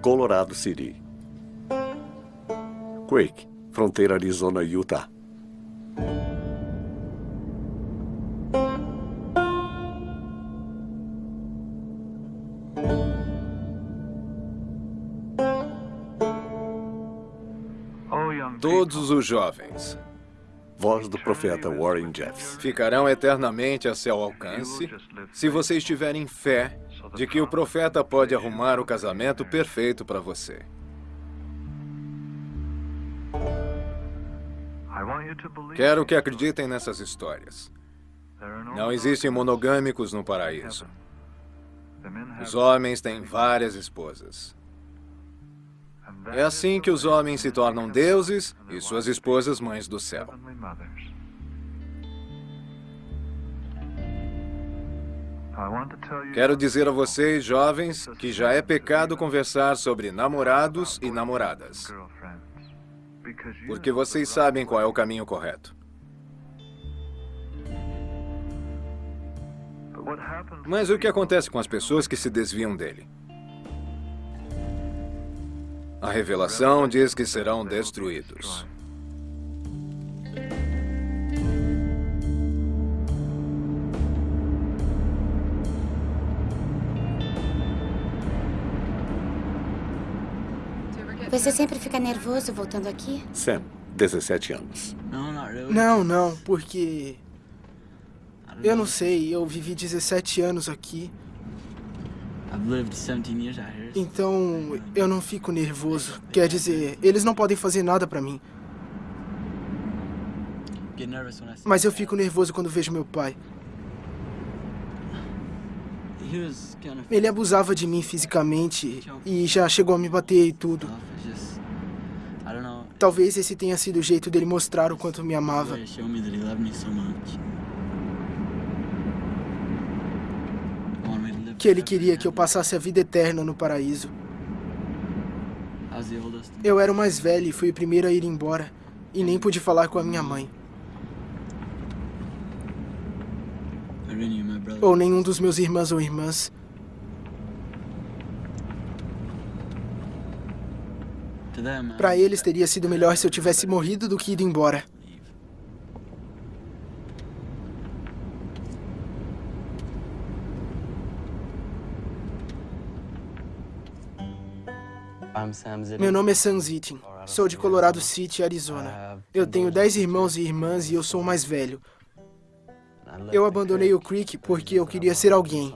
Colorado City. Quake, fronteira Arizona-Utah. Todos os jovens Voz do profeta Warren Jeffs. ficarão eternamente a seu alcance se vocês tiverem fé de que o profeta pode arrumar o casamento perfeito para você. Quero que acreditem nessas histórias. Não existem monogâmicos no paraíso. Os homens têm várias esposas. É assim que os homens se tornam deuses e suas esposas mães do céu. Quero dizer a vocês, jovens, que já é pecado conversar sobre namorados e namoradas. Porque vocês sabem qual é o caminho correto. Mas o que acontece com as pessoas que se desviam dele? A revelação diz que serão destruídos. Você sempre fica nervoso voltando aqui? Sam, 17 anos. Não, não, porque... Eu não sei, eu vivi 17 anos aqui. Então, eu não fico nervoso. Quer dizer, eles não podem fazer nada pra mim. Mas eu fico nervoso quando vejo meu pai. Ele abusava de mim fisicamente e já chegou a me bater e tudo. Talvez esse tenha sido o jeito dele mostrar o quanto me amava. Que ele queria que eu passasse a vida eterna no paraíso. Eu era o mais velho e fui o primeiro a ir embora. E nem pude falar com a minha mãe. Ou nenhum dos meus irmãos ou irmãs. Para eles teria sido melhor se eu tivesse morrido do que ido embora. Meu nome é Sam Zittin. Sou de Colorado City, Arizona. Eu tenho dez irmãos e irmãs e eu sou o mais velho. Eu abandonei o Creek porque eu queria ser alguém.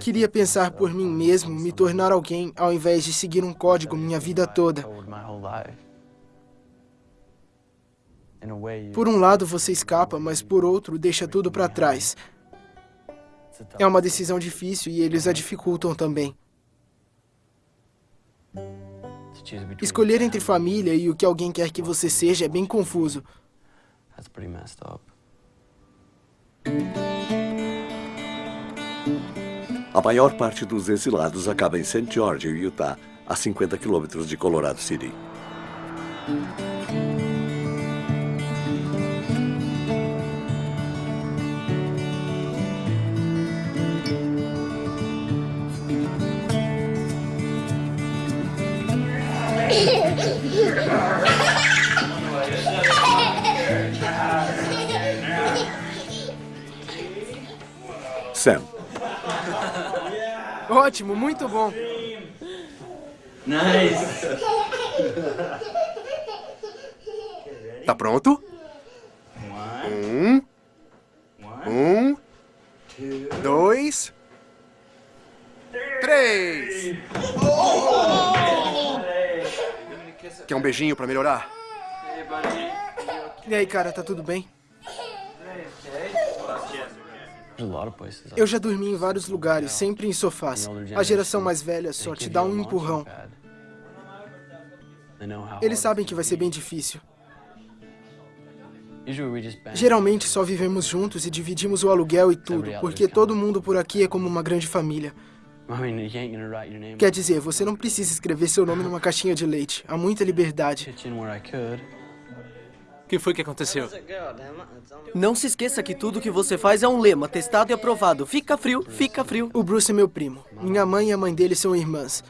Queria pensar por mim mesmo, me tornar alguém, ao invés de seguir um código minha vida toda. Por um lado você escapa, mas por outro deixa tudo para trás. É uma decisão difícil e eles a dificultam também. Escolher entre família e o que alguém quer que você seja é bem confuso. A maior parte dos exilados acaba em St. George, Utah, a 50 quilômetros de Colorado City. Sam, Ótimo, muito bom. Nice. Tá pronto? Um. Um. Dois. Três. Quer um beijinho pra melhorar? E aí, cara, tá tudo bem? Eu já dormi em vários lugares, sempre em sofás. A geração mais velha só te dá um empurrão. Eles sabem que vai ser bem difícil. Geralmente só vivemos juntos e dividimos o aluguel e tudo, porque todo mundo por aqui é como uma grande família. Quer dizer, você não precisa escrever seu nome numa caixinha de leite. Há muita liberdade. O que foi que aconteceu? Não se esqueça que tudo que você faz é um lema, testado e aprovado. Fica frio, fica frio. O Bruce é meu primo. Minha mãe e a mãe dele são irmãs.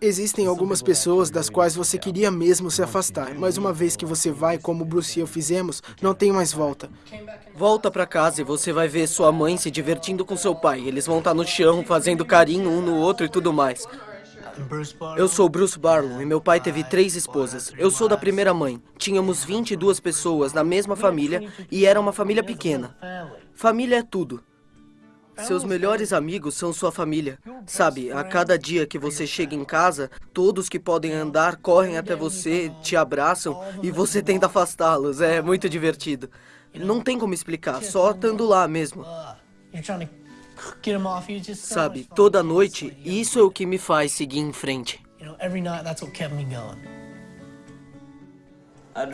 Existem algumas pessoas das quais você queria mesmo se afastar, mas uma vez que você vai, como o Bruce e eu fizemos, não tem mais volta. Volta pra casa e você vai ver sua mãe se divertindo com seu pai. Eles vão estar no chão, fazendo carinho um no outro e tudo mais. Eu sou Bruce Barlow e meu pai teve três esposas. Eu sou da primeira mãe. Tínhamos 22 pessoas na mesma família e era uma família pequena. Família é tudo. Seus melhores amigos são sua família. Sabe, a cada dia que você chega em casa, todos que podem andar correm até você, te abraçam e você tenta afastá-los. É muito divertido. Não tem como explicar, só estando lá mesmo. Sabe, toda noite, isso é o que me faz seguir em frente.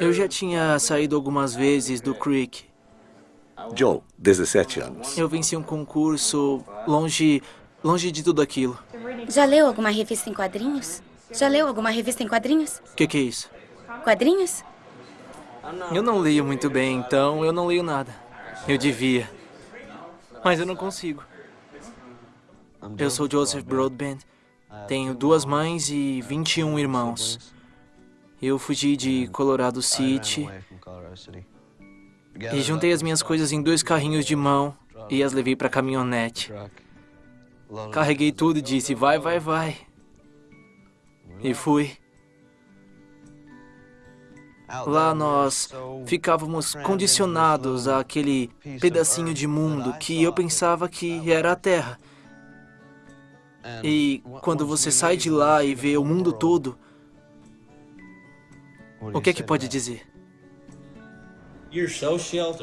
Eu já tinha saído algumas vezes do Creek. Joe, 17 anos. Eu venci um concurso longe, longe de tudo aquilo. Já leu alguma revista em quadrinhos? Já leu alguma revista em quadrinhos? O que, que é isso? Quadrinhos? Eu não leio muito bem, então eu não leio nada. Eu devia. Mas eu não consigo. Eu sou Joseph Broadbent. Tenho duas mães e 21 irmãos. Eu fugi de Colorado City e juntei as minhas coisas em dois carrinhos de mão e as levei para caminhonete. Carreguei tudo e disse: vai, vai, vai. E fui. Lá nós ficávamos condicionados àquele pedacinho de mundo que eu pensava que era a Terra. E quando você sai de lá e vê o mundo todo, o que é que pode dizer?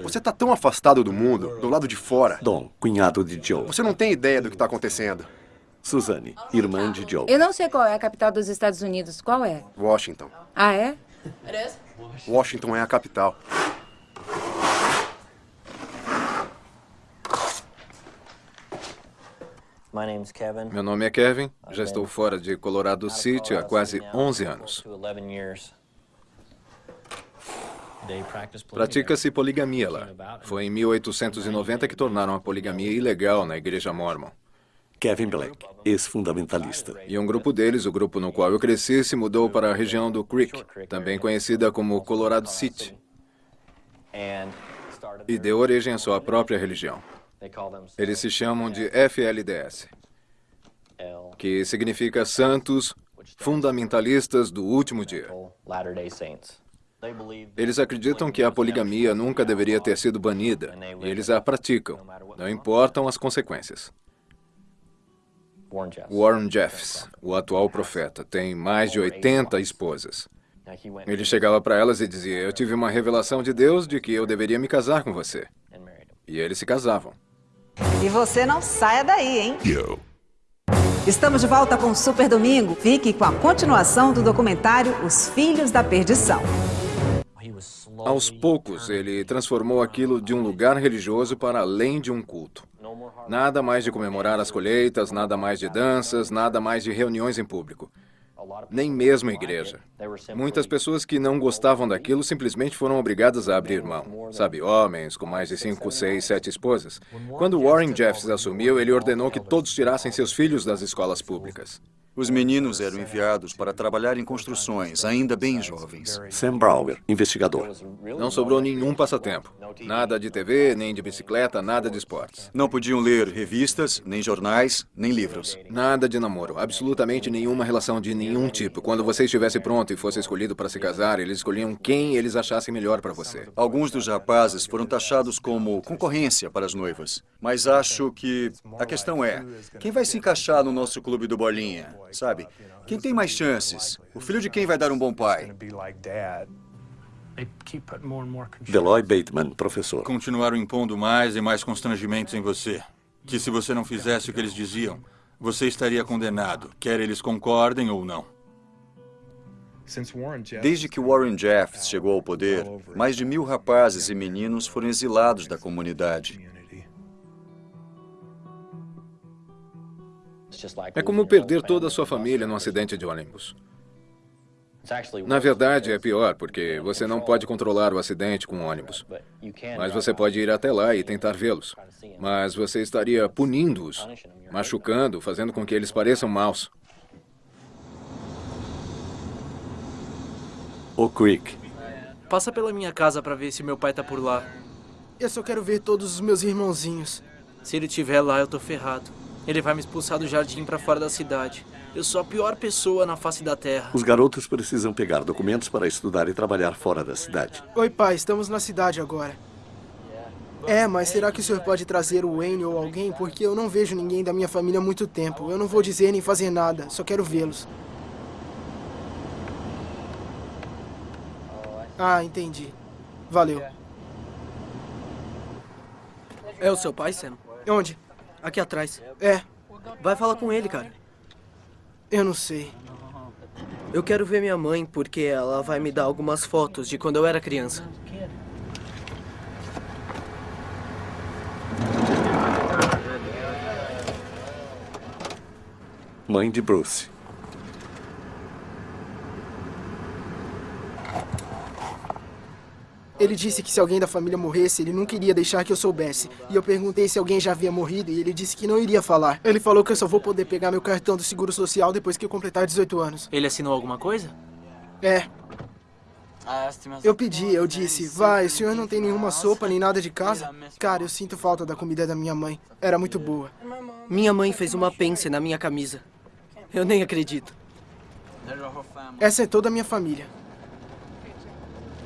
Você está tão afastado do mundo, do lado de fora. Dom, cunhado de Joe. Você não tem ideia do que está acontecendo. Suzanne, irmã de Joe. Eu não sei qual é a capital dos Estados Unidos. Qual é? Washington. Ah, é? Washington é a capital. Meu nome é Kevin. Já estou fora de Colorado City há quase 11 anos. Pratica-se poligamia lá. Foi em 1890 que tornaram a poligamia ilegal na Igreja Mormon. Kevin Black, ex-fundamentalista. E um grupo deles, o grupo no qual eu cresci, se mudou para a região do Creek, também conhecida como Colorado City, e deu origem à sua própria religião. Eles se chamam de FLDS, que significa Santos Fundamentalistas do Último Dia. Eles acreditam que a poligamia nunca deveria ter sido banida, e eles a praticam, não importam as consequências. Warren Jeffs, o atual profeta, tem mais de 80 esposas. Ele chegava para elas e dizia: Eu tive uma revelação de Deus de que eu deveria me casar com você. E eles se casavam. E você não saia daí, hein? Estamos de volta com o Super Domingo. Fique com a continuação do documentário Os Filhos da Perdição. Aos poucos, ele transformou aquilo de um lugar religioso para além de um culto. Nada mais de comemorar as colheitas, nada mais de danças, nada mais de reuniões em público. Nem mesmo igreja. Muitas pessoas que não gostavam daquilo simplesmente foram obrigadas a abrir mão. Sabe, homens com mais de cinco, seis, sete esposas. Quando Warren Jeffs assumiu, ele ordenou que todos tirassem seus filhos das escolas públicas. Os meninos eram enviados para trabalhar em construções, ainda bem jovens. Sam Brower, investigador. Não sobrou nenhum passatempo. Nada de TV, nem de bicicleta, nada de esportes. Não podiam ler revistas, nem jornais, nem livros. Nada de namoro. Absolutamente nenhuma relação de nenhum tipo. Quando você estivesse pronto e fosse escolhido para se casar, eles escolhiam quem eles achassem melhor para você. Alguns dos rapazes foram taxados como concorrência para as noivas. Mas acho que a questão é, quem vai se encaixar no nosso clube do Bolinha? Sabe? Quem tem mais chances? O filho de quem vai dar um bom pai? Deloy Bateman, professor. Continuaram impondo mais e mais constrangimentos em você. Que se você não fizesse o que eles diziam, você estaria condenado, quer eles concordem ou não. Desde que Warren Jeffs chegou ao poder, mais de mil rapazes e meninos foram exilados da comunidade. É como perder toda a sua família num acidente de ônibus. Na verdade, é pior, porque você não pode controlar o acidente com o ônibus. Mas você pode ir até lá e tentar vê-los. Mas você estaria punindo-os, machucando, fazendo com que eles pareçam maus. O Quick. Passa pela minha casa para ver se meu pai tá por lá. Eu só quero ver todos os meus irmãozinhos. Se ele estiver lá, eu tô ferrado. Ele vai me expulsar do jardim para fora da cidade. Eu sou a pior pessoa na face da Terra. Os garotos precisam pegar documentos para estudar e trabalhar fora da cidade. Oi, pai, estamos na cidade agora. É, mas será que o senhor pode trazer o Wayne ou alguém? Porque eu não vejo ninguém da minha família há muito tempo. Eu não vou dizer nem fazer nada, só quero vê-los. Ah, entendi. Valeu. É o seu pai, Sam? Onde? Aqui atrás. É. Vai falar com ele, cara. Eu não sei. Eu quero ver minha mãe porque ela vai me dar algumas fotos de quando eu era criança. Mãe de Bruce. Ele disse que se alguém da família morresse, ele não queria deixar que eu soubesse. E eu perguntei se alguém já havia morrido e ele disse que não iria falar. Ele falou que eu só vou poder pegar meu cartão do Seguro Social depois que eu completar 18 anos. Ele assinou alguma coisa? É. Eu pedi, eu disse, vai, o senhor não tem nenhuma sopa nem nada de casa? Cara, eu sinto falta da comida da minha mãe. Era muito boa. Minha mãe fez uma pence na minha camisa. Eu nem acredito. Essa é toda a minha família.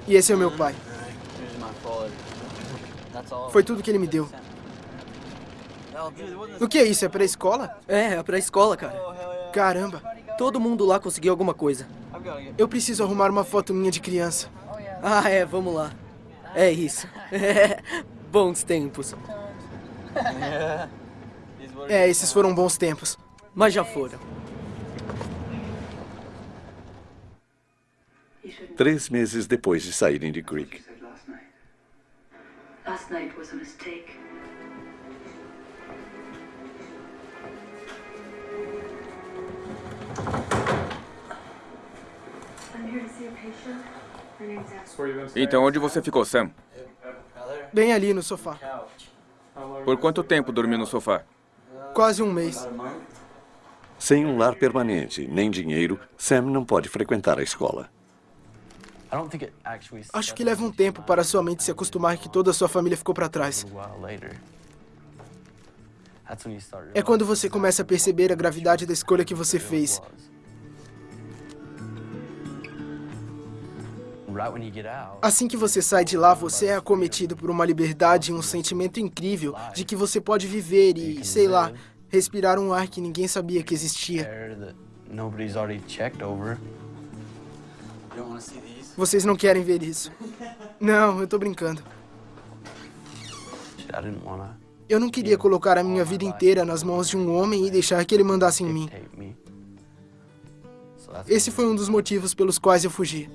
E esse é o meu pai. Foi tudo que ele me deu. O que é isso? É pra escola? É, é pra escola, cara. Caramba. Todo mundo lá conseguiu alguma coisa. Eu preciso arrumar uma foto minha de criança. Ah, é, vamos lá. É isso. bons tempos. É, esses foram bons tempos. Mas já foram. Três meses depois de saírem de Creek. Last night was a mistake. Então, onde você ficou, Sam? Bem ali no sofá. Por quanto tempo dormiu no sofá? Quase um mês. Sem um lar permanente, nem dinheiro, Sam não pode frequentar a escola. Acho que leva um tempo para sua mente se acostumar que toda a sua família ficou para trás. É quando você começa a perceber a gravidade da escolha que você fez. Assim que você sai de lá, você é acometido por uma liberdade e um sentimento incrível de que você pode viver e, sei lá, respirar um ar que ninguém sabia que existia. Vocês não querem ver isso. Não, eu tô brincando. Eu não queria colocar a minha vida inteira nas mãos de um homem e deixar que ele mandasse em mim. Esse foi um dos motivos pelos quais eu fugi.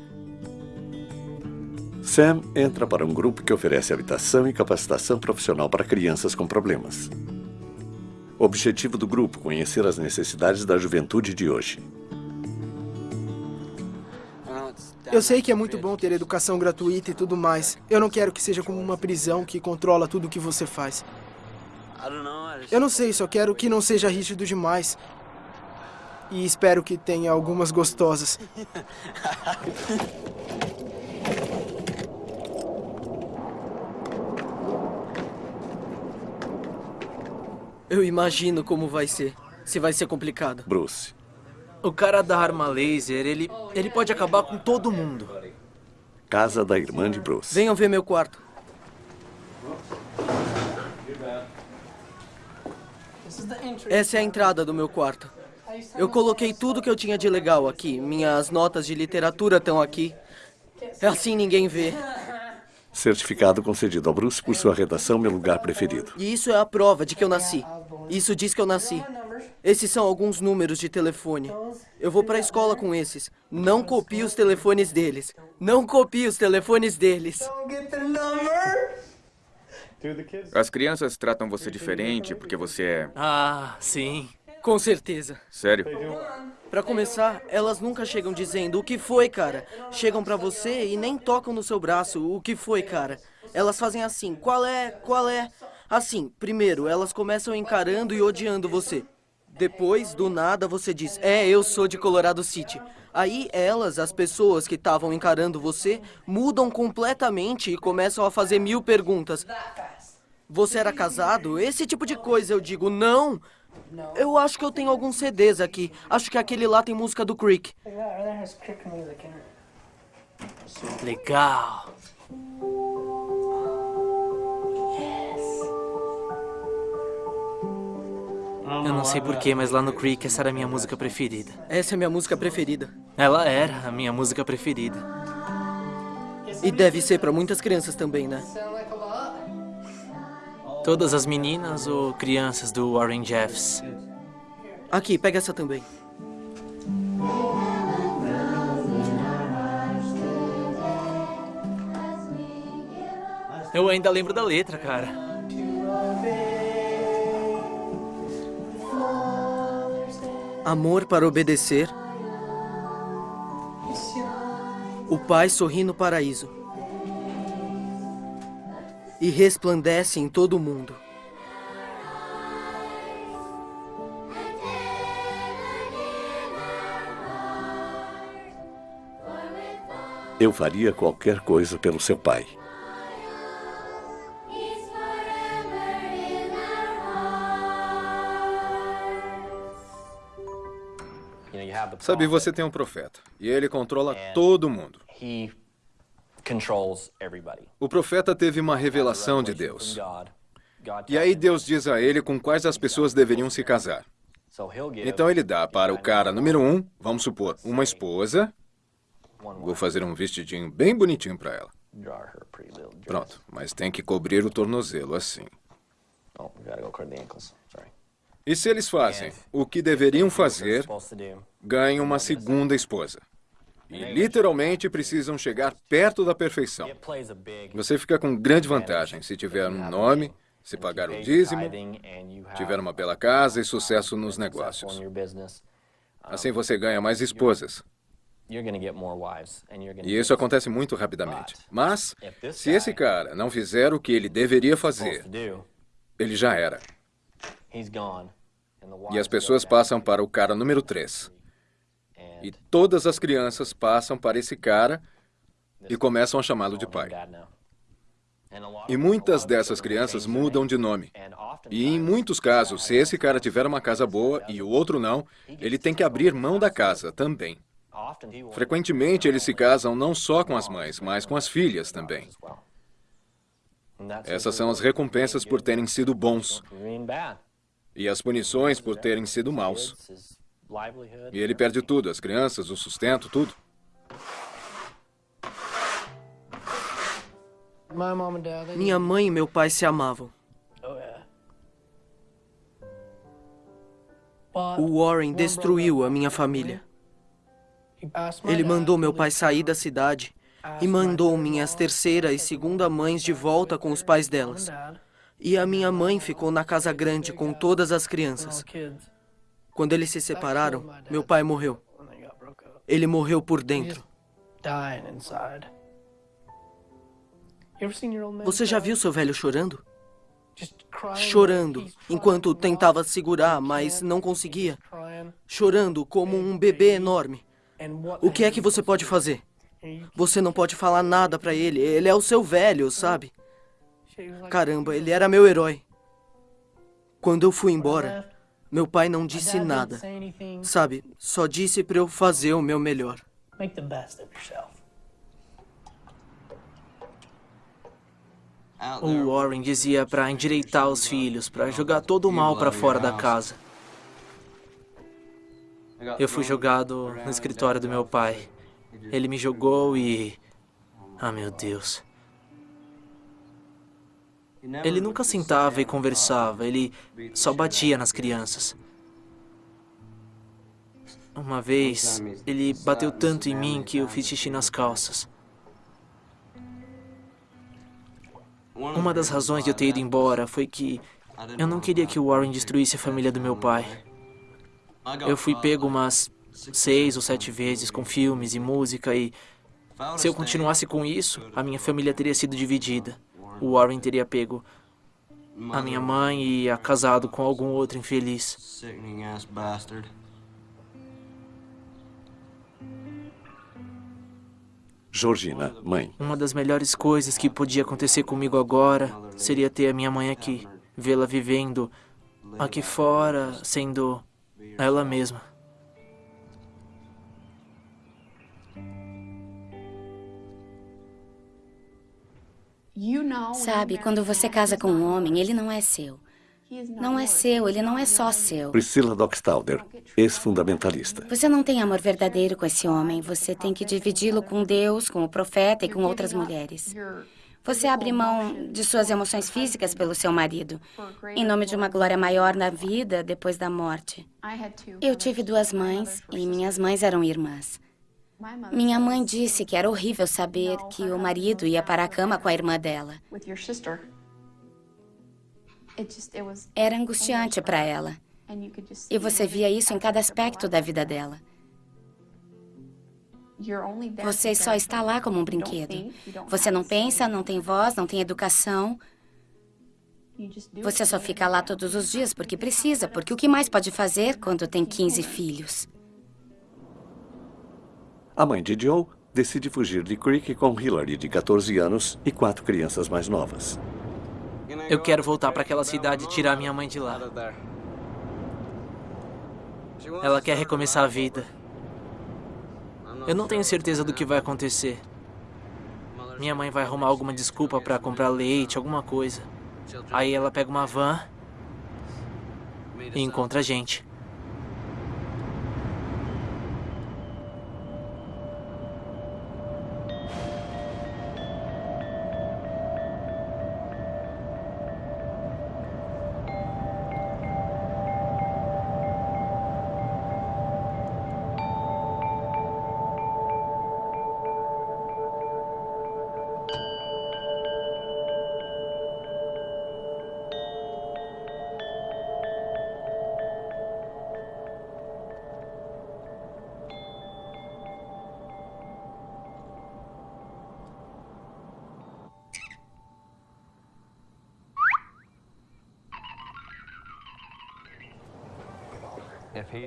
Sam entra para um grupo que oferece habitação e capacitação profissional para crianças com problemas. O objetivo do grupo é conhecer as necessidades da juventude de hoje. Eu sei que é muito bom ter educação gratuita e tudo mais. Eu não quero que seja como uma prisão que controla tudo o que você faz. Eu não sei, só quero que não seja rígido demais. E espero que tenha algumas gostosas. Eu imagino como vai ser. Se vai ser complicado. Bruce. O cara da arma laser, ele, ele pode acabar com todo mundo. Casa da irmã de Bruce. Venham ver meu quarto. Essa é a entrada do meu quarto. Eu coloquei tudo que eu tinha de legal aqui. Minhas notas de literatura estão aqui. Assim ninguém vê. Certificado concedido ao Bruce por sua redação Meu Lugar Preferido. E isso é a prova de que eu nasci. Isso diz que eu nasci. Esses são alguns números de telefone. Eu vou para a escola com esses. Não copie os telefones deles. Não copie os telefones deles. As crianças tratam você diferente porque você é... Ah, sim. Com certeza. Sério? Pra começar, elas nunca chegam dizendo o que foi, cara. Chegam pra você e nem tocam no seu braço o que foi, cara. Elas fazem assim, qual é, qual é? Assim, primeiro, elas começam encarando e odiando você. Depois, do nada, você diz, é, eu sou de Colorado City. Aí elas, as pessoas que estavam encarando você, mudam completamente e começam a fazer mil perguntas. Você era casado? Esse tipo de coisa. Eu digo, não. Eu acho que eu tenho alguns CDs aqui. Acho que aquele lá tem música do Creek. Legal. Eu não sei porquê, mas lá no Creek essa era a minha música preferida. Essa é a minha música preferida. Ela era a minha música preferida. E deve ser pra muitas crianças também, né? Todas as meninas ou crianças do Warren Jeffs? Aqui, pega essa também. Eu ainda lembro da letra, cara. Amor para obedecer. O Pai sorri no paraíso. E resplandece em todo o mundo. Eu faria qualquer coisa pelo seu pai. Sabe, você tem um profeta e ele controla todo mundo. O profeta teve uma revelação de Deus. E aí Deus diz a ele com quais as pessoas deveriam se casar. Então ele dá para o cara número um, vamos supor, uma esposa. Vou fazer um vestidinho bem bonitinho para ela. Pronto, mas tem que cobrir o tornozelo assim. E se eles fazem o que deveriam fazer, ganham uma segunda esposa. E literalmente precisam chegar perto da perfeição. Você fica com grande vantagem se tiver um nome, se pagar o dízimo, tiver uma bela casa e sucesso nos negócios. Assim você ganha mais esposas. E isso acontece muito rapidamente. Mas, se esse cara não fizer o que ele deveria fazer, ele já era. E as pessoas passam para o cara número 3. E todas as crianças passam para esse cara e começam a chamá-lo de pai. E muitas dessas crianças mudam de nome. E em muitos casos, se esse cara tiver uma casa boa e o outro não, ele tem que abrir mão da casa também. Frequentemente eles se casam não só com as mães, mas com as filhas também. Essas são as recompensas por terem sido bons e as punições por terem sido maus. E ele perde tudo, as crianças, o sustento, tudo. Minha mãe e meu pai se amavam. O Warren destruiu a minha família. Ele mandou meu pai sair da cidade e mandou minhas terceira e segunda mães de volta com os pais delas. E a minha mãe ficou na casa grande com todas as crianças. Quando eles se separaram, meu pai morreu. Ele morreu por dentro. Você já viu seu velho chorando? Chorando, enquanto tentava segurar, mas não conseguia. Chorando como um bebê enorme. O que é que você pode fazer? Você não pode falar nada para ele. Ele é o seu velho, sabe? Caramba, ele era meu herói. Quando eu fui embora, meu pai não disse nada. Sabe, só disse para eu fazer o meu melhor. O Warren dizia para endireitar os filhos, para jogar todo o mal para fora da casa. Eu fui jogado no escritório do meu pai. Ele me jogou e... Ah, meu Deus. Ele nunca sentava e conversava, ele só batia nas crianças. Uma vez, ele bateu tanto em mim que eu fiz xixi nas calças. Uma das razões de eu ter ido embora foi que eu não queria que o Warren destruísse a família do meu pai. Eu fui pego umas seis ou sete vezes com filmes e música e... Se eu continuasse com isso, a minha família teria sido dividida. O Warren teria pego a minha mãe e ia casado com algum outro infeliz. Georgina, mãe. Uma das melhores coisas que podia acontecer comigo agora seria ter a minha mãe aqui. Vê-la vivendo aqui fora, sendo ela mesma. Sabe, quando você casa com um homem, ele não é seu. Não é seu, ele não é só seu. Priscila Dockstalder, ex-fundamentalista. Você não tem amor verdadeiro com esse homem. Você tem que dividi-lo com Deus, com o profeta e com outras mulheres. Você abre mão de suas emoções físicas pelo seu marido, em nome de uma glória maior na vida depois da morte. Eu tive duas mães e minhas mães eram irmãs. Minha mãe disse que era horrível saber que o marido ia para a cama com a irmã dela. Era angustiante para ela. E você via isso em cada aspecto da vida dela. Você só está lá como um brinquedo. Você não pensa, não tem voz, não tem educação. Você só fica lá todos os dias porque precisa, porque o que mais pode fazer quando tem 15 filhos? A mãe de Joe decide fugir de Creek com Hillary, de 14 anos, e quatro crianças mais novas. Eu quero voltar para aquela cidade e tirar minha mãe de lá. Ela quer recomeçar a vida. Eu não tenho certeza do que vai acontecer. Minha mãe vai arrumar alguma desculpa para comprar leite, alguma coisa. Aí ela pega uma van e encontra a gente.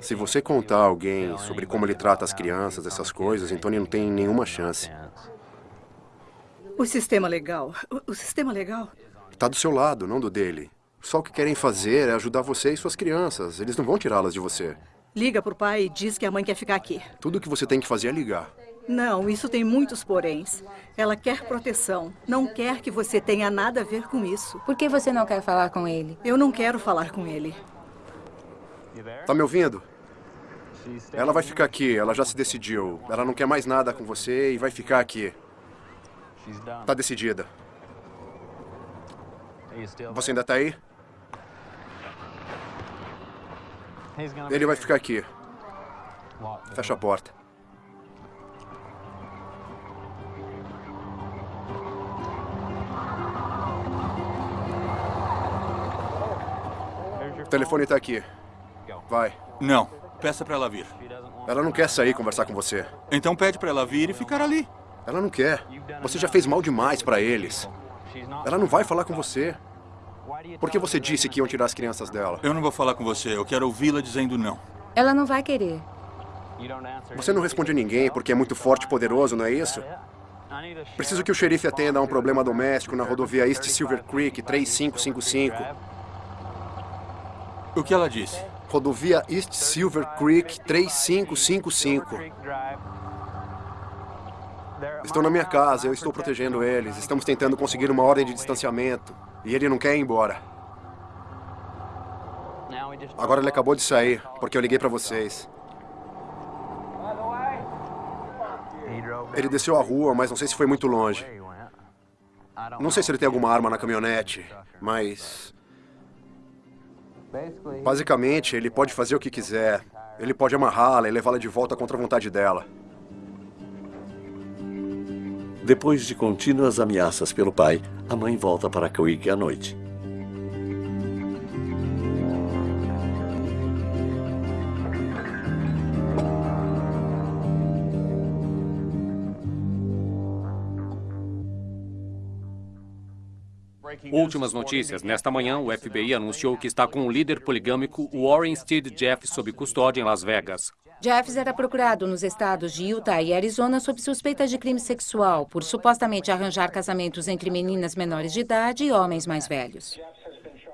Se você contar a alguém sobre como ele trata as crianças, essas coisas, então ele não tem nenhuma chance. O sistema legal. O, o sistema legal. Está do seu lado, não do dele. Só o que querem fazer é ajudar você e suas crianças. Eles não vão tirá-las de você. Liga pro pai e diz que a mãe quer ficar aqui. Tudo o que você tem que fazer é ligar. Não, isso tem muitos poréns. Ela quer proteção. Não quer que você tenha nada a ver com isso. Por que você não quer falar com ele? Eu não quero falar com ele. Tá me ouvindo? Ela vai ficar aqui, ela já se decidiu. Ela não quer mais nada com você e vai ficar aqui. Tá decidida. Você ainda tá aí? Ele vai ficar aqui. Fecha a porta. O telefone tá aqui. Vai. Não. Peça para ela vir. Ela não quer sair conversar com você. Então pede para ela vir e ficar ali. Ela não quer. Você já fez mal demais para eles. Ela não vai falar com você. Por que você disse que iam tirar as crianças dela? Eu não vou falar com você. Eu quero ouvi-la dizendo não. Ela não vai querer. Você não responde a ninguém porque é muito forte e poderoso, não é isso? Preciso que o xerife atenda a um problema doméstico na rodovia East Silver Creek 3555. O que ela disse? Rodovia East Silver Creek 3555. Estão na minha casa, eu estou protegendo eles. Estamos tentando conseguir uma ordem de distanciamento. E ele não quer ir embora. Agora ele acabou de sair, porque eu liguei para vocês. Ele desceu a rua, mas não sei se foi muito longe. Não sei se ele tem alguma arma na caminhonete, mas... Basicamente, ele pode fazer o que quiser. Ele pode amarrá-la e levá-la de volta contra a vontade dela. Depois de contínuas ameaças pelo pai, a mãe volta para Creek à noite. Últimas notícias. Nesta manhã, o FBI anunciou que está com o líder poligâmico Warren Steed Jeff sob custódia em Las Vegas. Jeffs era procurado nos estados de Utah e Arizona sob suspeita de crime sexual por supostamente arranjar casamentos entre meninas menores de idade e homens mais velhos.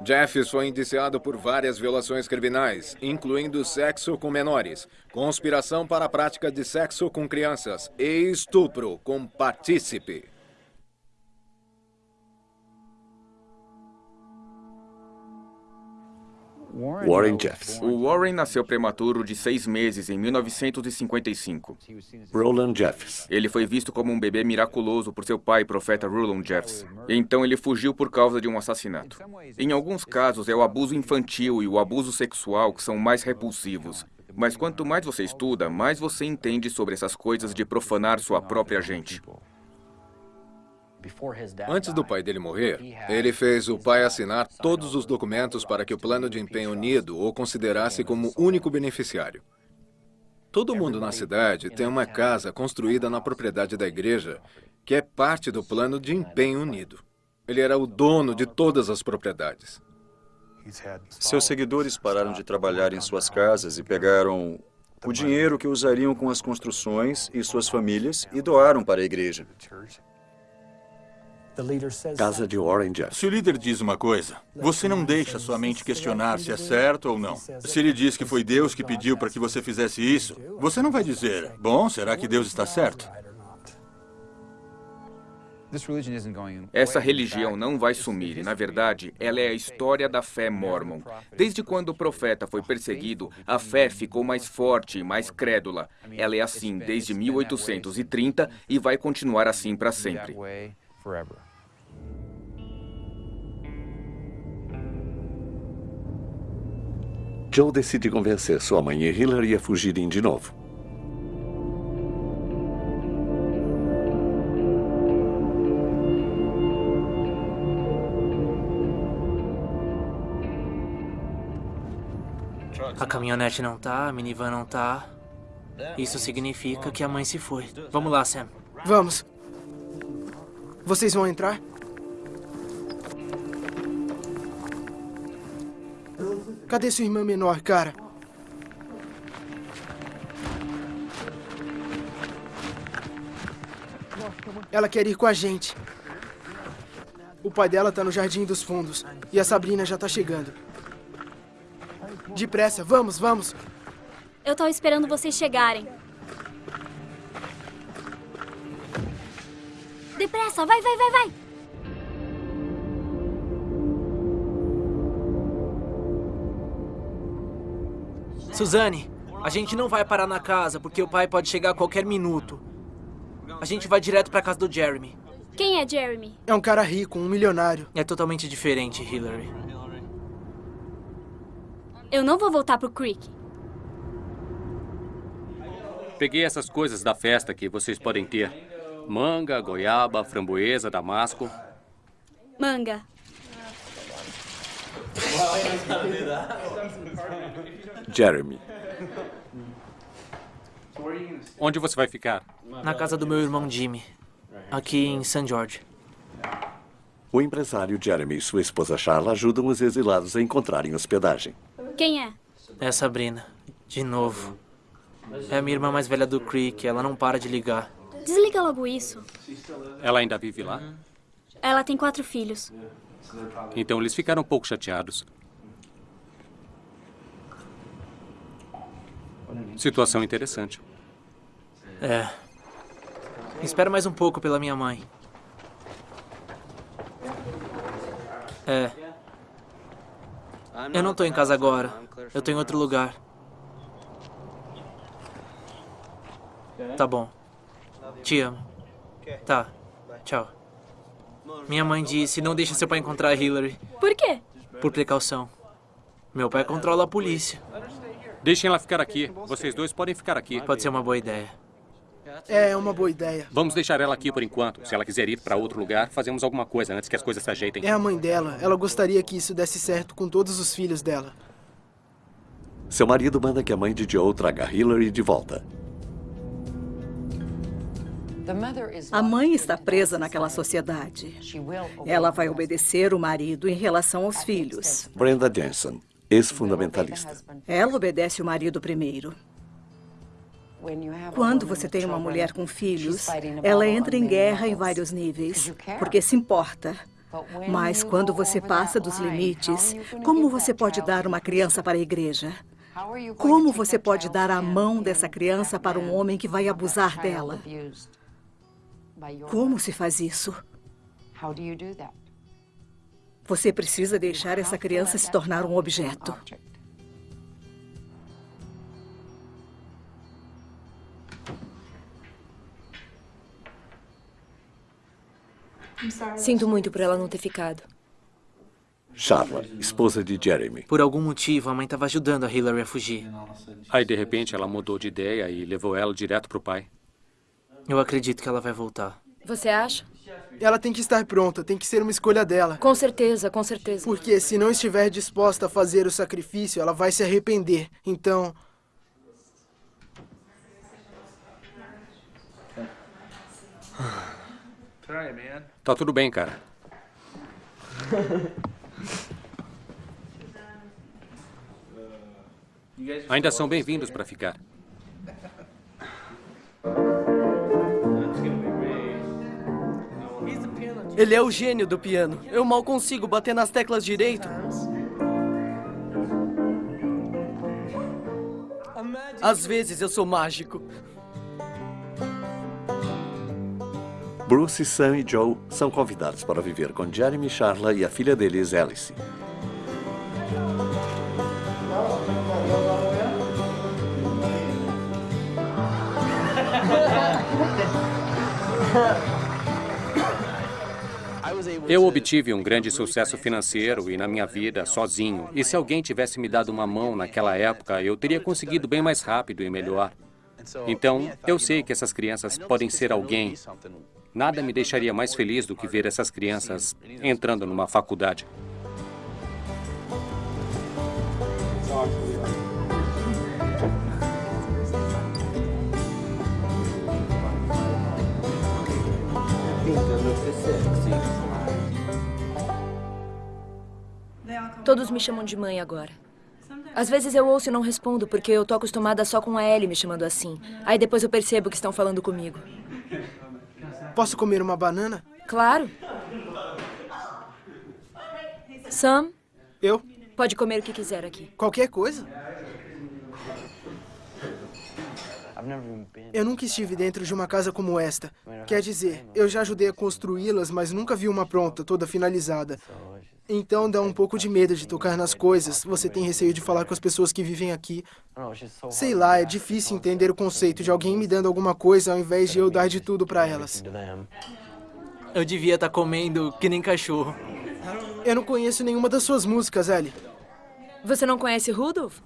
Jeffs foi indiciado por várias violações criminais, incluindo sexo com menores, conspiração para a prática de sexo com crianças e estupro com partícipe. Warren Jeffs. O Warren nasceu prematuro de seis meses em 1955. Roland Jeffs. Ele foi visto como um bebê miraculoso por seu pai, profeta Roland Jeffs. Então ele fugiu por causa de um assassinato. Em alguns casos é o abuso infantil e o abuso sexual que são mais repulsivos. Mas quanto mais você estuda, mais você entende sobre essas coisas de profanar sua própria gente. Antes do pai dele morrer, ele fez o pai assinar todos os documentos para que o plano de empenho unido o considerasse como único beneficiário. Todo mundo na cidade tem uma casa construída na propriedade da igreja que é parte do plano de empenho unido. Ele era o dono de todas as propriedades. Seus seguidores pararam de trabalhar em suas casas e pegaram o dinheiro que usariam com as construções e suas famílias e doaram para a igreja. Casa de Warren Jeffs. Se o líder diz uma coisa, você não deixa sua mente questionar se é certo ou não. Se ele diz que foi Deus que pediu para que você fizesse isso, você não vai dizer, bom, será que Deus está certo? Essa religião não vai sumir e, na verdade, ela é a história da fé mormon. Desde quando o profeta foi perseguido, a fé ficou mais forte e mais crédula. Ela é assim desde 1830 e vai continuar assim para sempre. Joe decide convencer sua mãe e Hillary a fugirem de novo. A caminhonete não tá, a minivan não tá. Isso significa que a mãe se foi. Vamos lá, Sam. Vamos. Vocês vão entrar? Cadê sua irmã menor, cara? Ela quer ir com a gente. O pai dela tá no Jardim dos Fundos. E a Sabrina já tá chegando. Depressa, vamos, vamos. Eu tava esperando vocês chegarem. Depressa, vai, vai, vai, vai! Suzane, a gente não vai parar na casa porque o pai pode chegar a qualquer minuto. A gente vai direto pra casa do Jeremy. Quem é Jeremy? É um cara rico, um milionário. É totalmente diferente, Hillary. Eu não vou voltar pro Creek. Peguei essas coisas da festa que vocês podem ter. Manga, goiaba, framboesa, damasco. Manga. Jeremy. Onde você vai ficar? Na casa do meu irmão Jimmy, aqui em St. George. O empresário Jeremy e sua esposa Charla ajudam os exilados a encontrarem hospedagem. Quem é? É a Sabrina. De novo. É a minha irmã mais velha do Creek. Ela não para de ligar. Desliga logo isso. Ela ainda vive lá? Ela tem quatro filhos. Então eles ficaram um pouco chateados. Situação interessante. É. Espera mais um pouco pela minha mãe. É. Eu não tô em casa agora. Eu tô em outro lugar. Tá bom. Te amo. Tá. Tchau. Minha mãe disse, não deixe seu pai encontrar a Hillary. Por quê? Por precaução. Meu pai controla a polícia. Deixem ela ficar aqui. Vocês dois podem ficar aqui. Pode ser uma boa ideia. É, é uma boa ideia. Vamos deixar ela aqui por enquanto. Se ela quiser ir para outro lugar, fazemos alguma coisa antes que as coisas se ajeitem. É a mãe dela. Ela gostaria que isso desse certo com todos os filhos dela. Seu marido manda que a mãe de Joe traga Hillary de volta. A mãe está presa naquela sociedade. Ela vai obedecer o marido em relação aos filhos. Brenda Jensen, ex-fundamentalista. Ela obedece o marido primeiro. Quando você tem uma mulher com filhos, ela entra em guerra em vários níveis, porque se importa. Mas quando você passa dos limites, como você pode dar uma criança para a igreja? Como você pode dar a mão dessa criança para um homem que vai abusar dela? Como se faz isso? Você precisa deixar essa criança se tornar um objeto. Sinto muito por ela não ter ficado. Charla, esposa de Jeremy. Por algum motivo, a mãe estava ajudando a Hillary a fugir. Aí, de repente, ela mudou de ideia e levou ela direto pro pai. Eu acredito que ela vai voltar. Você acha? Ela tem que estar pronta, tem que ser uma escolha dela. Com certeza, com certeza. Porque se não estiver disposta a fazer o sacrifício, ela vai se arrepender. Então. Tá tudo bem, cara. Ainda são bem-vindos para ficar. Ele é o gênio do piano. Eu mal consigo bater nas teclas direito. Às vezes eu sou mágico. Bruce, Sam e Joe são convidados para viver com Jeremy, Charla e a filha deles, Alice. Eu obtive um grande sucesso financeiro e na minha vida sozinho. E se alguém tivesse me dado uma mão naquela época, eu teria conseguido bem mais rápido e melhor. Então, eu sei que essas crianças podem ser alguém. Nada me deixaria mais feliz do que ver essas crianças entrando numa faculdade. Todos me chamam de mãe agora. Às vezes eu ouço e não respondo, porque eu tô acostumada só com a Ellie me chamando assim. Aí depois eu percebo que estão falando comigo. Posso comer uma banana? Claro. Sam? Eu? Pode comer o que quiser aqui. Qualquer coisa? Eu nunca estive dentro de uma casa como esta. Quer dizer, eu já ajudei a construí-las, mas nunca vi uma pronta, toda finalizada. Então dá um pouco de medo de tocar nas coisas. Você tem receio de falar com as pessoas que vivem aqui. Sei lá, é difícil entender o conceito de alguém me dando alguma coisa ao invés de eu dar de tudo para elas. Eu devia estar comendo que nem cachorro. Eu não conheço nenhuma das suas músicas, Ellie. Você não conhece Rudolph?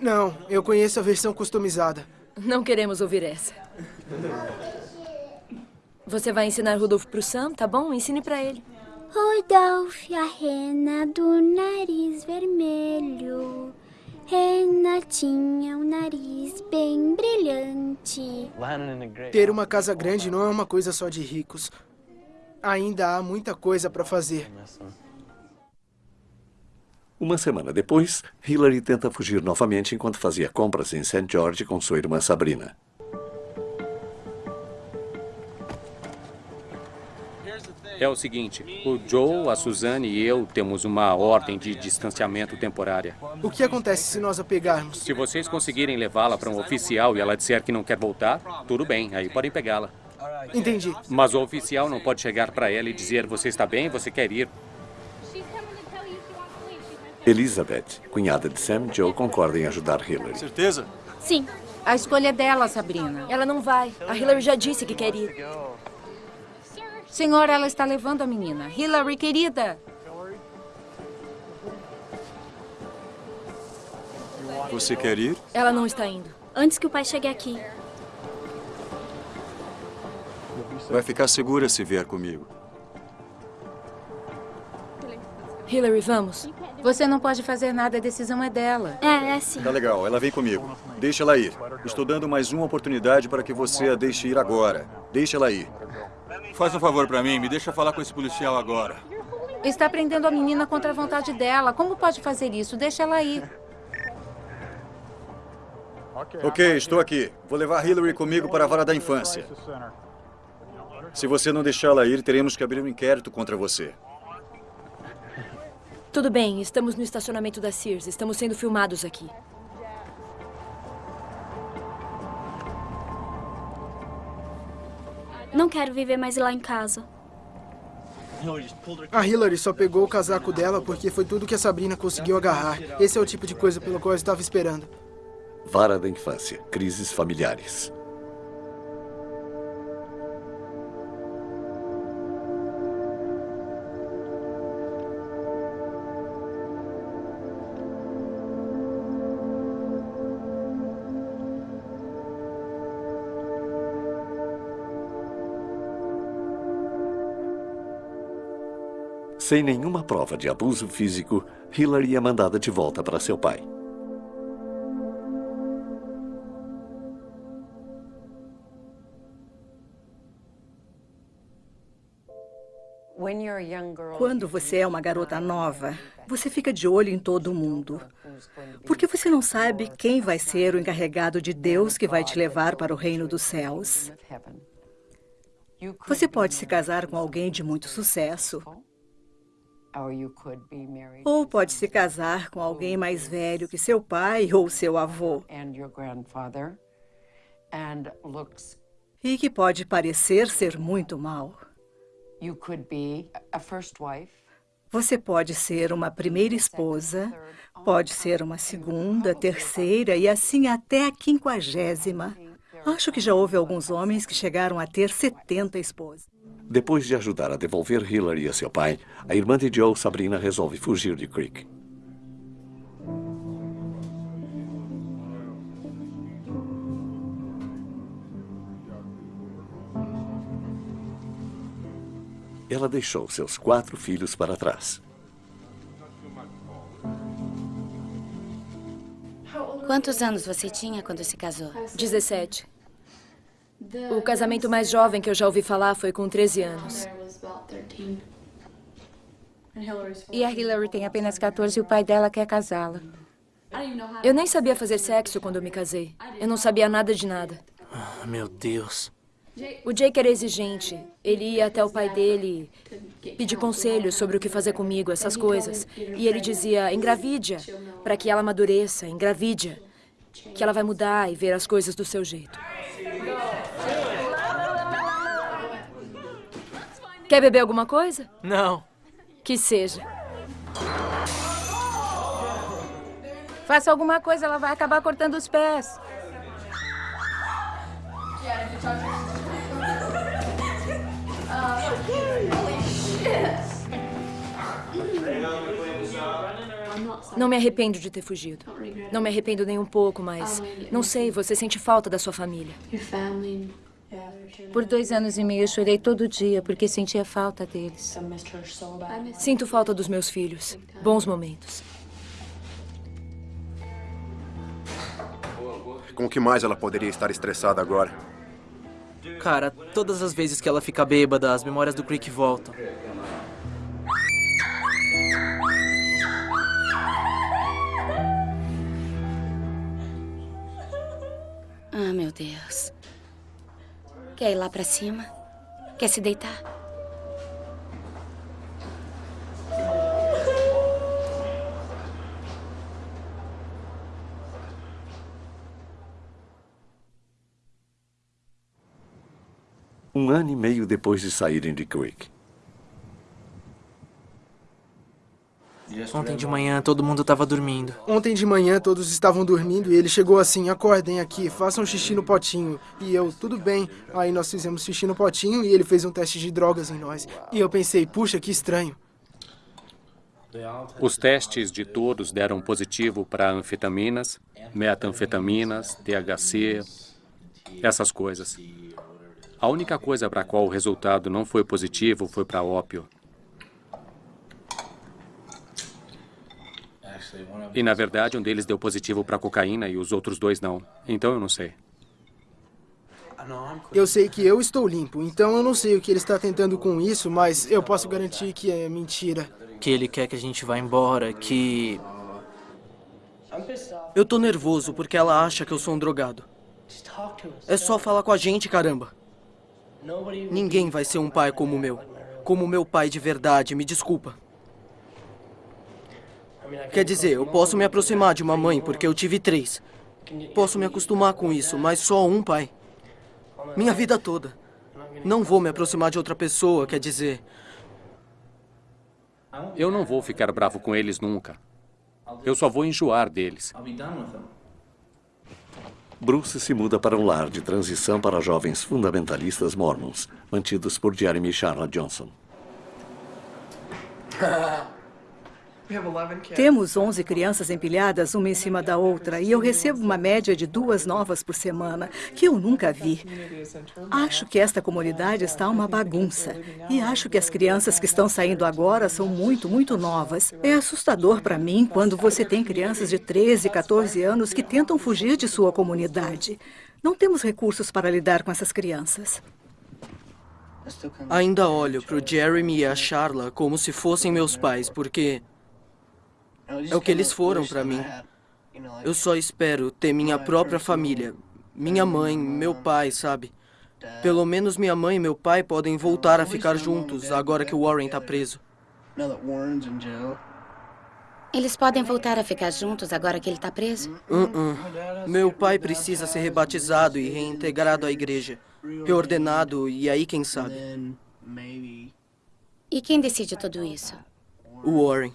Não, eu conheço a versão customizada. Não queremos ouvir essa. Você vai ensinar Rudolph pro Sam, tá bom? Ensine pra ele. Rudolph, a rena do nariz vermelho. Rena tinha um nariz bem brilhante. Ter uma casa grande não é uma coisa só de ricos. Ainda há muita coisa para fazer. Uma semana depois, Hillary tenta fugir novamente enquanto fazia compras em St. George com sua irmã Sabrina. É o seguinte, o Joe, a Suzanne e eu temos uma ordem de distanciamento temporária. O que acontece se nós a pegarmos? Se vocês conseguirem levá-la para um oficial e ela disser que não quer voltar, tudo bem, aí podem pegá-la. Entendi. Mas o oficial não pode chegar para ela e dizer você está bem, você quer ir. Elizabeth, cunhada de Sam e Joe, concorda em ajudar Hillary. Certeza? Sim. A escolha é dela, Sabrina. Ela não vai. A Hillary já disse que quer ir. Senhora, ela está levando a menina. Hillary, querida. Você quer ir? Ela não está indo. Antes que o pai chegue aqui. Vai ficar segura se vier comigo. Hillary, vamos. Você não pode fazer nada, a decisão é dela. É, é sim. Tá legal, ela vem comigo. Deixa ela ir. Estou dando mais uma oportunidade para que você a deixe ir agora. Deixa ela ir. Faz um favor para mim, me deixa falar com esse policial agora. Está prendendo a menina contra a vontade dela. Como pode fazer isso? Deixa ela ir. Ok, estou aqui. Vou levar Hillary comigo para a vara da infância. Se você não deixá-la ir, teremos que abrir um inquérito contra você. Tudo bem, estamos no estacionamento da Sears. Estamos sendo filmados aqui. Não quero viver mais lá em casa. A Hillary só pegou o casaco dela porque foi tudo que a Sabrina conseguiu agarrar. Esse é o tipo de coisa pelo qual eu estava esperando. Vara da infância. Crises familiares. Sem nenhuma prova de abuso físico, Hillary é mandada de volta para seu pai. Quando você é uma garota nova, você fica de olho em todo mundo. Porque você não sabe quem vai ser o encarregado de Deus que vai te levar para o reino dos céus. Você pode se casar com alguém de muito sucesso. Ou pode se casar com alguém mais velho que seu pai ou seu avô. E que pode parecer ser muito mal. Você pode ser uma primeira esposa, pode ser uma segunda, terceira e assim até a quinquagésima. Acho que já houve alguns homens que chegaram a ter 70 esposas. Depois de ajudar a devolver Hillary a seu pai, a irmã de Joe, Sabrina, resolve fugir de Creek. Ela deixou seus quatro filhos para trás. Quantos anos você tinha quando se casou? 17. O casamento mais jovem que eu já ouvi falar foi com 13 anos. E a Hillary tem apenas 14 e o pai dela quer casá-la. Eu nem sabia fazer sexo quando eu me casei. Eu não sabia nada de nada. Ah, meu Deus. O Jake era exigente. Ele ia até o pai dele pedir conselhos sobre o que fazer comigo, essas coisas. E ele dizia, engravide para que ela amadureça, engravide que ela vai mudar e ver as coisas do seu jeito. Quer beber alguma coisa? Não. Que seja. Faça alguma coisa, ela vai acabar cortando os pés. Não me arrependo de ter fugido. Não me arrependo nem um pouco, mas... Não sei, você sente falta da sua família. Por dois anos e meio eu chorei todo dia porque sentia falta deles. Sinto falta dos meus filhos. Bons momentos. Com o que mais ela poderia estar estressada agora? Cara, todas as vezes que ela fica bêbada, as memórias do Creek voltam. Ah, meu Deus. Quer ir lá pra cima? Quer se deitar? Um ano e meio depois de saírem de Creek. Ontem de manhã todo mundo estava dormindo. Ontem de manhã todos estavam dormindo e ele chegou assim: acordem aqui, façam xixi no potinho. E eu, tudo bem. Aí nós fizemos xixi no potinho e ele fez um teste de drogas em nós. E eu pensei: puxa, que estranho. Os testes de todos deram positivo para anfetaminas, metanfetaminas, THC, essas coisas. A única coisa para a qual o resultado não foi positivo foi para ópio. E, na verdade, um deles deu positivo para cocaína e os outros dois não. Então eu não sei. Eu sei que eu estou limpo, então eu não sei o que ele está tentando com isso, mas eu posso garantir que é mentira. Que ele quer que a gente vá embora, que... Eu tô nervoso porque ela acha que eu sou um drogado. É só falar com a gente, caramba. Ninguém vai ser um pai como o meu. Como o meu pai de verdade, me desculpa. Quer dizer, eu posso me aproximar de uma mãe porque eu tive três. Posso me acostumar com isso, mas só um pai. Minha vida toda. Não vou me aproximar de outra pessoa, quer dizer. Eu não vou ficar bravo com eles nunca. Eu só vou enjoar deles. Bruce se muda para um lar de transição para jovens fundamentalistas mormons, mantidos por Jeremy Charlotte Johnson. Temos 11 crianças empilhadas uma em cima da outra e eu recebo uma média de duas novas por semana, que eu nunca vi. Acho que esta comunidade está uma bagunça. E acho que as crianças que estão saindo agora são muito, muito novas. É assustador para mim quando você tem crianças de 13, 14 anos que tentam fugir de sua comunidade. Não temos recursos para lidar com essas crianças. Ainda olho para o Jeremy e a Charla como se fossem meus pais, porque é o que eles foram para mim. Eu só espero ter minha própria família. Minha mãe, meu pai, sabe? Pelo menos minha mãe e meu pai podem voltar a ficar juntos agora que o Warren está preso. Eles podem voltar a ficar juntos agora que ele está preso? Uh -uh. Meu pai precisa ser rebatizado e reintegrado à igreja. Reordenado e aí quem sabe. E quem decide tudo isso? O Warren.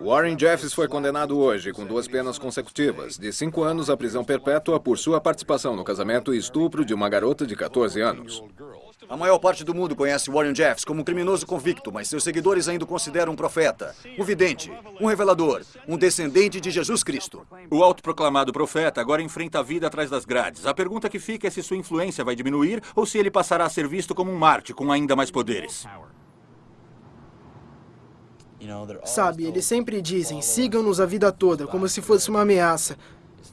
Warren Jeffs foi condenado hoje com duas penas consecutivas, de cinco anos à prisão perpétua por sua participação no casamento e estupro de uma garota de 14 anos. A maior parte do mundo conhece Warren Jeffs como um criminoso convicto, mas seus seguidores ainda o consideram um profeta, um vidente, um revelador, um descendente de Jesus Cristo. O autoproclamado profeta agora enfrenta a vida atrás das grades. A pergunta que fica é se sua influência vai diminuir ou se ele passará a ser visto como um Marte com ainda mais poderes. Sabe, eles sempre dizem, sigam-nos a vida toda, como se fosse uma ameaça.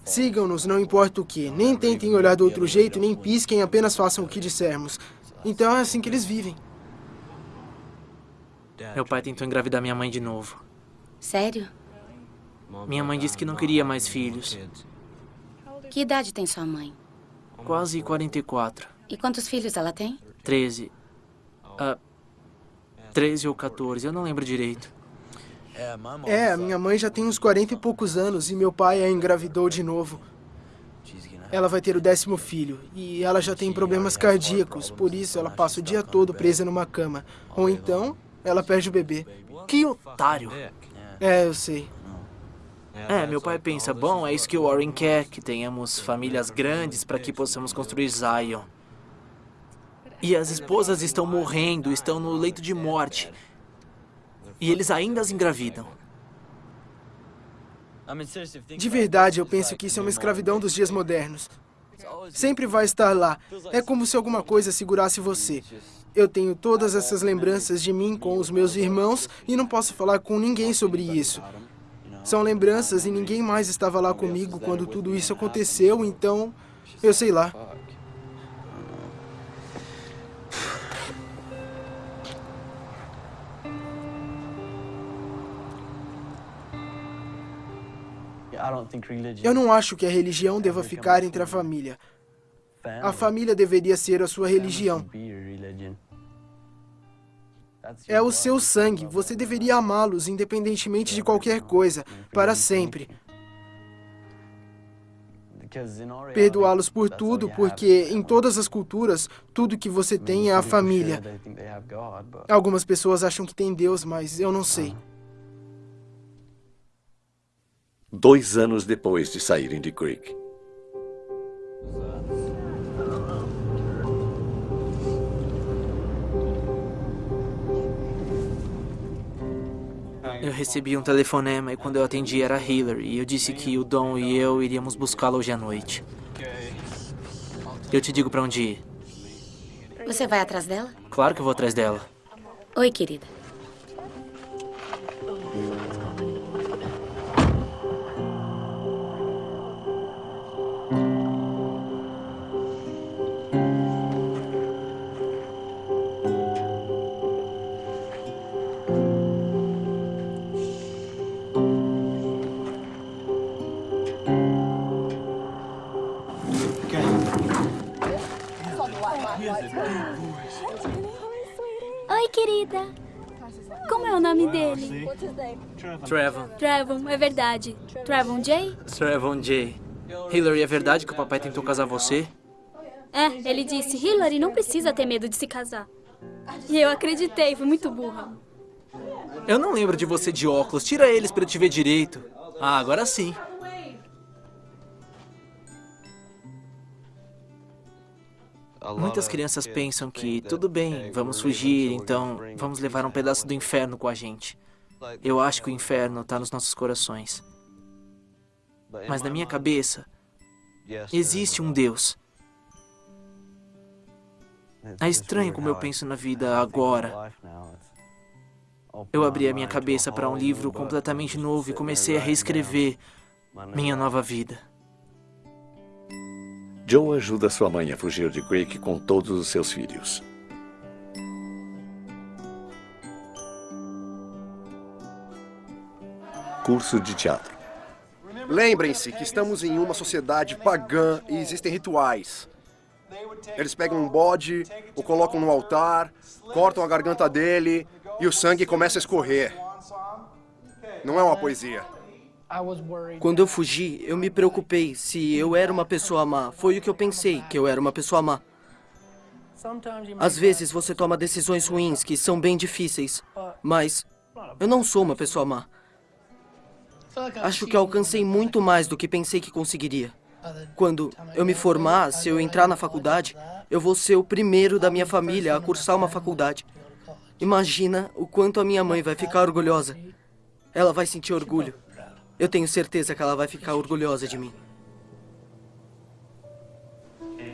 Sigam-nos, não importa o que. Nem tentem olhar do outro jeito, nem pisquem, apenas façam o que dissermos. Então é assim que eles vivem. Meu pai tentou engravidar minha mãe de novo. Sério? Minha mãe disse que não queria mais filhos. Que idade tem sua mãe? Quase 44. E quantos filhos ela tem? 13. Uh, 13 ou 14, eu não lembro direito. É, a minha mãe já tem uns 40 e poucos anos e meu pai a engravidou de novo. Ela vai ter o décimo filho e ela já tem problemas cardíacos, por isso ela passa o dia todo presa numa cama. Ou então, ela perde o bebê. Que otário! É, eu sei. É, meu pai pensa, bom, é isso que o Warren quer, que tenhamos famílias grandes para que possamos construir Zion. E as esposas estão morrendo, estão no leito de morte. E eles ainda as engravidam. De verdade, eu penso que isso é uma escravidão dos dias modernos. Sempre vai estar lá. É como se alguma coisa segurasse você. Eu tenho todas essas lembranças de mim com os meus irmãos e não posso falar com ninguém sobre isso. São lembranças e ninguém mais estava lá comigo quando tudo isso aconteceu, então eu sei lá. Eu não acho que a religião deva ficar entre a família. A família deveria ser a sua religião. É o seu sangue. Você deveria amá-los, independentemente de qualquer coisa, para sempre. Perdoá-los por tudo, porque em todas as culturas, tudo que você tem é a família. Algumas pessoas acham que tem Deus, mas eu não sei. Dois anos depois de saírem de Creek. Eu recebi um telefonema e quando eu atendi era Hillary. E eu disse que o Dom e eu iríamos buscá-la hoje à noite. Eu te digo para onde ir. Você vai atrás dela? Claro que eu vou atrás dela. Oi, querida. Oi, querida. Como é o nome dele? Trevon. Trevon, é verdade. Trevon J? Trevon J. Hillary, é verdade que o papai tentou casar você? É, ele disse, Hillary não precisa ter medo de se casar. E eu acreditei, fui muito burra. Eu não lembro de você de óculos. Tira eles pra eu te ver direito. Ah, agora sim. Muitas crianças pensam que, tudo bem, vamos fugir, então vamos levar um pedaço do inferno com a gente. Eu acho que o inferno está nos nossos corações. Mas na minha cabeça, existe um Deus. É estranho como eu penso na vida agora. Eu abri a minha cabeça para um livro completamente novo e comecei a reescrever minha nova vida. Joe ajuda sua mãe a fugir de Quake com todos os seus filhos. Curso de teatro. Lembrem-se que estamos em uma sociedade pagã e existem rituais. Eles pegam um bode, o colocam no altar, cortam a garganta dele e o sangue começa a escorrer. Não é uma poesia. Quando eu fugi, eu me preocupei se eu era uma pessoa má. Foi o que eu pensei, que eu era uma pessoa má. Às vezes você toma decisões ruins que são bem difíceis, mas eu não sou uma pessoa má. Acho que alcancei muito mais do que pensei que conseguiria. Quando eu me formar, se eu entrar na faculdade, eu vou ser o primeiro da minha família a cursar uma faculdade. Imagina o quanto a minha mãe vai ficar orgulhosa. Ela vai sentir orgulho. Eu tenho certeza que ela vai ficar orgulhosa de mim.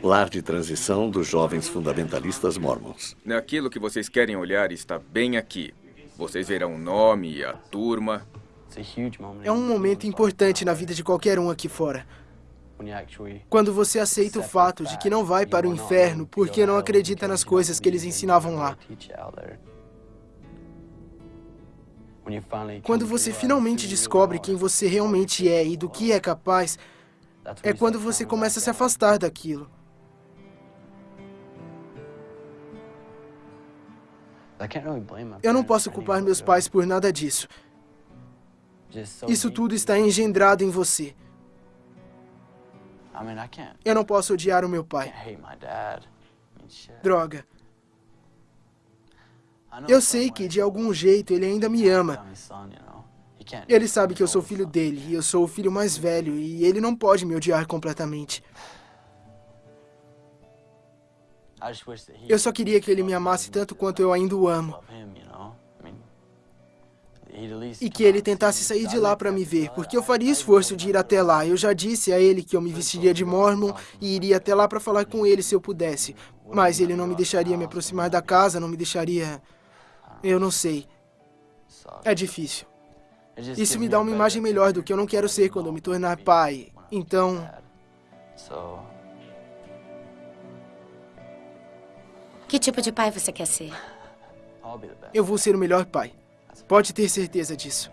Lar de transição dos jovens fundamentalistas mormons. Aquilo que vocês querem olhar está bem aqui. Vocês verão o nome e a turma. É um momento importante na vida de qualquer um aqui fora. Quando você aceita o fato de que não vai para o inferno porque não acredita nas coisas que eles ensinavam lá. Quando você finalmente descobre quem você realmente é e do que é capaz, é quando você começa a se afastar daquilo. Eu não posso culpar meus pais por nada disso. Isso tudo está engendrado em você. Eu não posso odiar o meu pai. Droga. Eu sei que, de algum jeito, ele ainda me ama. Ele sabe que eu sou filho dele, e eu sou o filho mais velho, e ele não pode me odiar completamente. Eu só queria que ele me amasse tanto quanto eu ainda o amo. E que ele tentasse sair de lá para me ver, porque eu faria esforço de ir até lá. Eu já disse a ele que eu me vestiria de mormon e iria até lá para falar com ele se eu pudesse. Mas ele não me deixaria me aproximar da casa, não me deixaria... Eu não sei. É difícil. Isso me dá uma imagem melhor do que eu não quero ser quando eu me tornar pai. Então... Que tipo de pai você quer ser? Eu vou ser o melhor pai. Pode ter certeza disso.